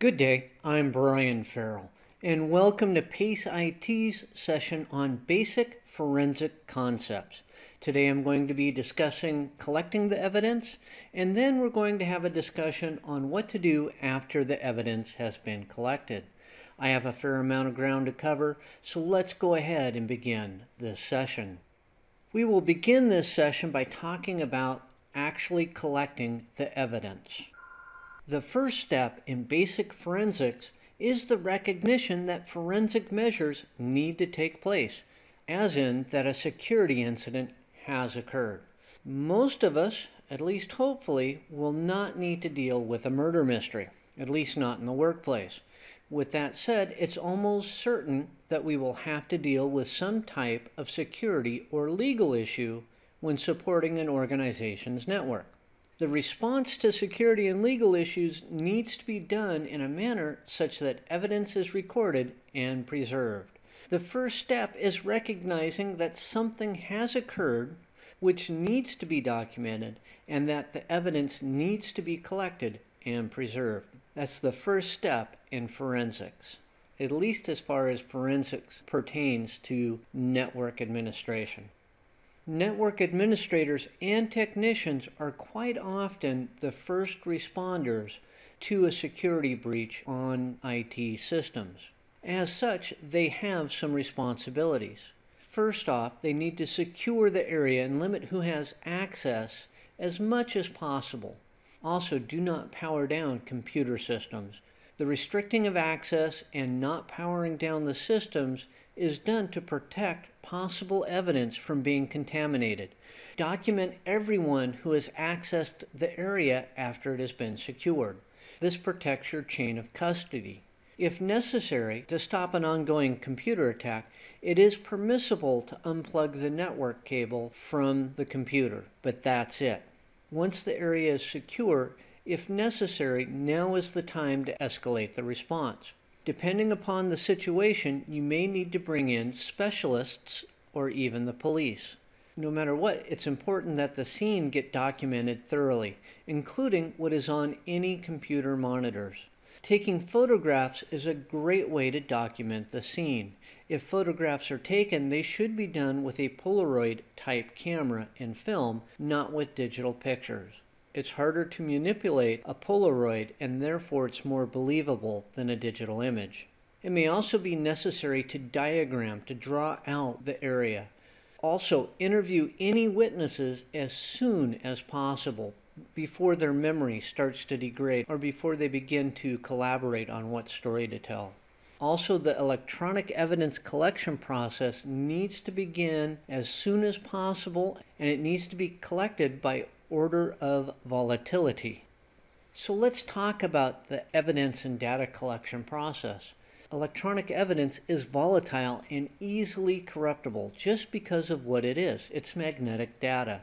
Good day, I'm Brian Farrell, and welcome to PACE IT's session on basic forensic concepts. Today I'm going to be discussing collecting the evidence, and then we're going to have a discussion on what to do after the evidence has been collected. I have a fair amount of ground to cover, so let's go ahead and begin this session. We will begin this session by talking about actually collecting the evidence. The first step in basic forensics is the recognition that forensic measures need to take place, as in that a security incident has occurred. Most of us, at least hopefully, will not need to deal with a murder mystery, at least not in the workplace. With that said, it's almost certain that we will have to deal with some type of security or legal issue when supporting an organization's network. The response to security and legal issues needs to be done in a manner such that evidence is recorded and preserved. The first step is recognizing that something has occurred which needs to be documented and that the evidence needs to be collected and preserved. That's the first step in forensics, at least as far as forensics pertains to network administration. Network administrators and technicians are quite often the first responders to a security breach on IT systems. As such, they have some responsibilities. First off, they need to secure the area and limit who has access as much as possible. Also, do not power down computer systems. The restricting of access and not powering down the systems is done to protect possible evidence from being contaminated. Document everyone who has accessed the area after it has been secured. This protects your chain of custody. If necessary, to stop an ongoing computer attack, it is permissible to unplug the network cable from the computer, but that's it. Once the area is secure, if necessary, now is the time to escalate the response. Depending upon the situation, you may need to bring in specialists or even the police. No matter what, it's important that the scene get documented thoroughly, including what is on any computer monitors. Taking photographs is a great way to document the scene. If photographs are taken, they should be done with a Polaroid type camera and film, not with digital pictures. It's harder to manipulate a Polaroid and therefore it's more believable than a digital image. It may also be necessary to diagram to draw out the area. Also, interview any witnesses as soon as possible before their memory starts to degrade or before they begin to collaborate on what story to tell. Also, the electronic evidence collection process needs to begin as soon as possible and it needs to be collected by order of volatility. So let's talk about the evidence and data collection process. Electronic evidence is volatile and easily corruptible just because of what it is. It's magnetic data.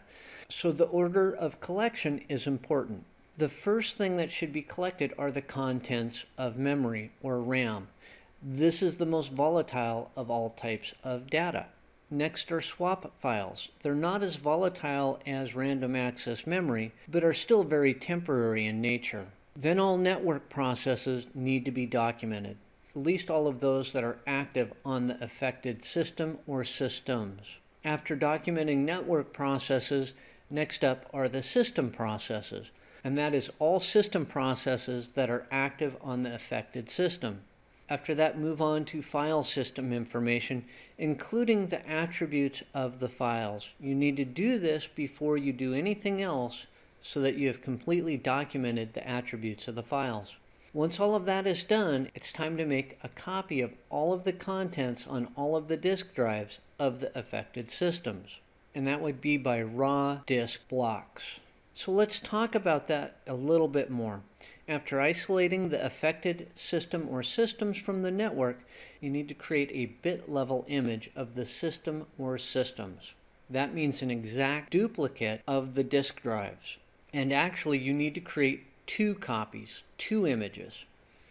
So the order of collection is important. The first thing that should be collected are the contents of memory or RAM. This is the most volatile of all types of data. Next are swap files. They're not as volatile as random access memory, but are still very temporary in nature. Then all network processes need to be documented, at least all of those that are active on the affected system or systems. After documenting network processes, Next up are the system processes, and that is all system processes that are active on the affected system. After that, move on to file system information, including the attributes of the files. You need to do this before you do anything else so that you have completely documented the attributes of the files. Once all of that is done, it's time to make a copy of all of the contents on all of the disk drives of the affected systems and that would be by raw disk blocks. So let's talk about that a little bit more. After isolating the affected system or systems from the network, you need to create a bit level image of the system or systems. That means an exact duplicate of the disk drives. And actually, you need to create two copies, two images.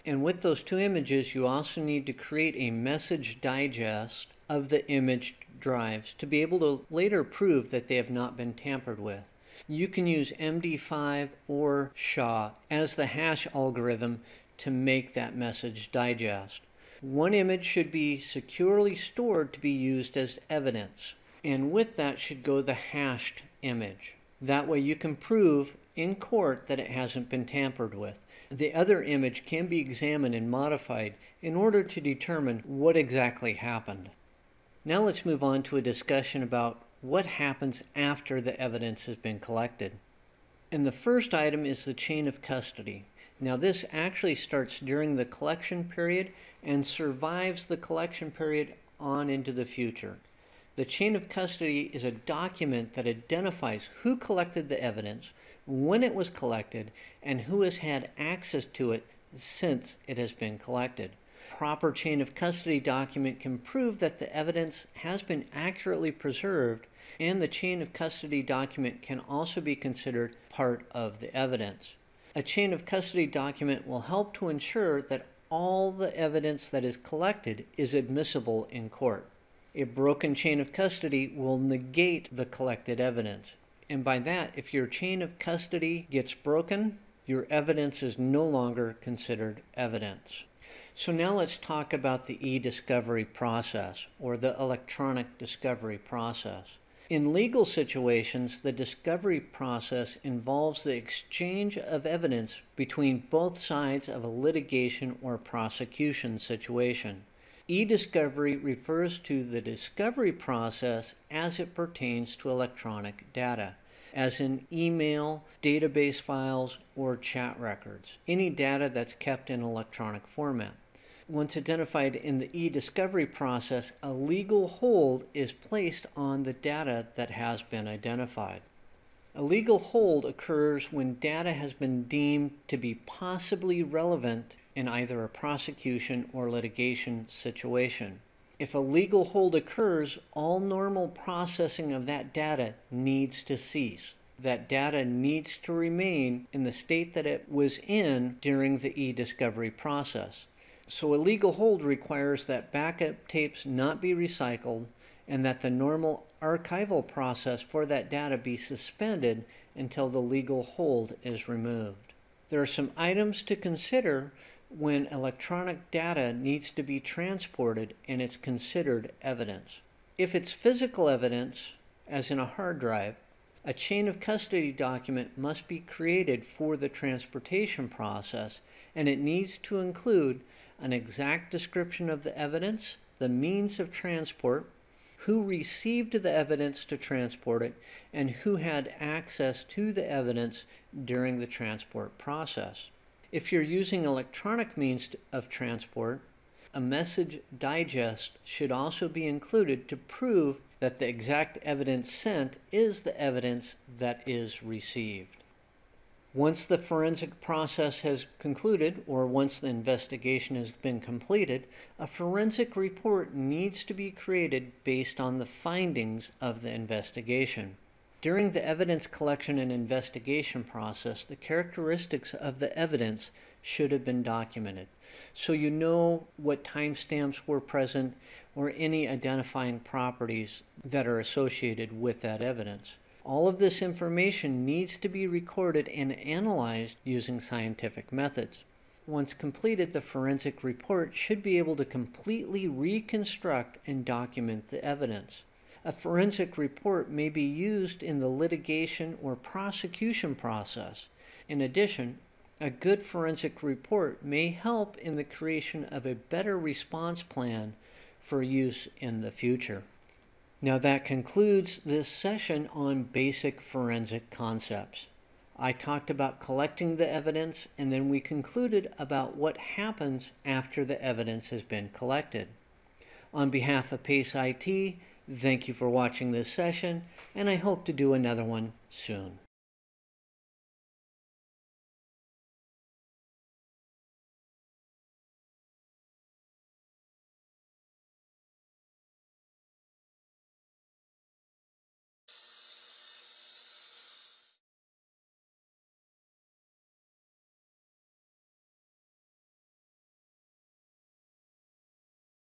And with those two images, you also need to create a message digest of the image drives to be able to later prove that they have not been tampered with. You can use MD5 or SHA as the hash algorithm to make that message digest. One image should be securely stored to be used as evidence, and with that should go the hashed image. That way you can prove in court that it hasn't been tampered with. The other image can be examined and modified in order to determine what exactly happened. Now let's move on to a discussion about what happens after the evidence has been collected. And the first item is the chain of custody. Now this actually starts during the collection period and survives the collection period on into the future. The chain of custody is a document that identifies who collected the evidence, when it was collected, and who has had access to it since it has been collected. Proper chain of custody document can prove that the evidence has been accurately preserved and the chain of custody document can also be considered part of the evidence. A chain of custody document will help to ensure that all the evidence that is collected is admissible in court. A broken chain of custody will negate the collected evidence. And by that, if your chain of custody gets broken, your evidence is no longer considered evidence. So now let's talk about the e-discovery process or the electronic discovery process. In legal situations, the discovery process involves the exchange of evidence between both sides of a litigation or prosecution situation. E-discovery refers to the discovery process as it pertains to electronic data, as in email, database files, or chat records, any data that's kept in electronic format. Once identified in the e-discovery process, a legal hold is placed on the data that has been identified. A legal hold occurs when data has been deemed to be possibly relevant in either a prosecution or litigation situation. If a legal hold occurs, all normal processing of that data needs to cease. That data needs to remain in the state that it was in during the e-discovery process. So a legal hold requires that backup tapes not be recycled and that the normal archival process for that data be suspended until the legal hold is removed. There are some items to consider when electronic data needs to be transported and it's considered evidence. If it's physical evidence, as in a hard drive, a chain of custody document must be created for the transportation process and it needs to include an exact description of the evidence, the means of transport, who received the evidence to transport it, and who had access to the evidence during the transport process. If you're using electronic means of transport, a message digest should also be included to prove that the exact evidence sent is the evidence that is received. Once the forensic process has concluded, or once the investigation has been completed, a forensic report needs to be created based on the findings of the investigation. During the evidence collection and investigation process, the characteristics of the evidence should have been documented. So you know what timestamps were present or any identifying properties that are associated with that evidence. All of this information needs to be recorded and analyzed using scientific methods. Once completed, the forensic report should be able to completely reconstruct and document the evidence. A forensic report may be used in the litigation or prosecution process. In addition, a good forensic report may help in the creation of a better response plan for use in the future. Now that concludes this session on basic forensic concepts. I talked about collecting the evidence and then we concluded about what happens after the evidence has been collected. On behalf of PACE IT, thank you for watching this session and I hope to do another one soon.